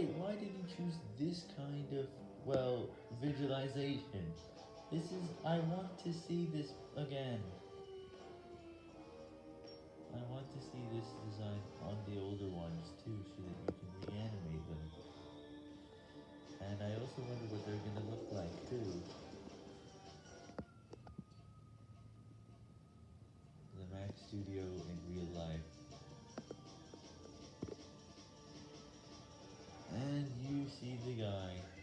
use this kind of, well, visualization. This is, I want to see this again. I want to see this design on the older ones too, so that you can reanimate them. And I also wonder what they're gonna look like too. The Mac Studio see the guy.